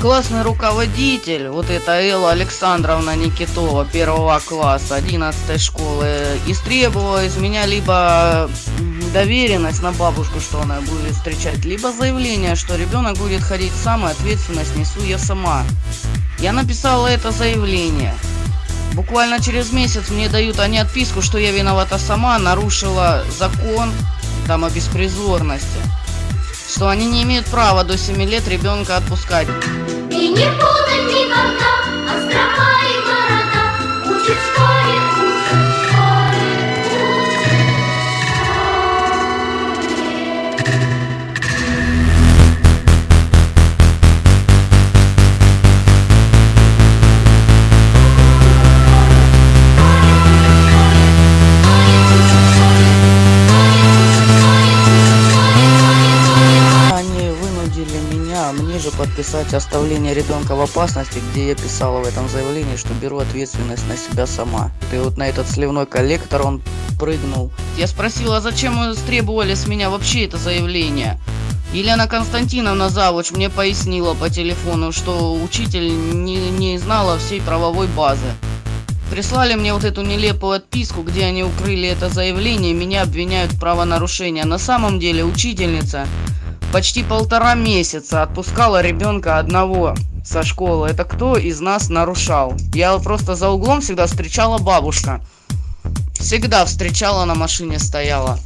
Классный руководитель, вот это Элла Александровна Никитова, первого класса, 11 школы, истребовала из меня либо доверенность на бабушку, что она будет встречать, либо заявление, что ребенок будет ходить сам, и ответственность несу я сама. Я написала это заявление. Буквально через месяц мне дают они отписку, что я виновата сама, нарушила закон там о беспризорности. Что они не имеют права до 7 лет ребенка отпускать. И не путать никогда острова меня, же подписать оставление ребенка в опасности, где я писала в этом заявлении, что беру ответственность на себя сама. И вот на этот сливной коллектор он прыгнул. Я спросила, зачем вы требовали с меня вообще это заявление? Елена Константиновна Завуч мне пояснила по телефону, что учитель не, не знала всей правовой базы. Прислали мне вот эту нелепую отписку, где они укрыли это заявление, меня обвиняют в правонарушении. На самом деле учительница почти полтора месяца отпускала ребенка одного со школы. Это кто из нас нарушал? Я просто за углом всегда встречала бабушка. Всегда встречала на машине стояла.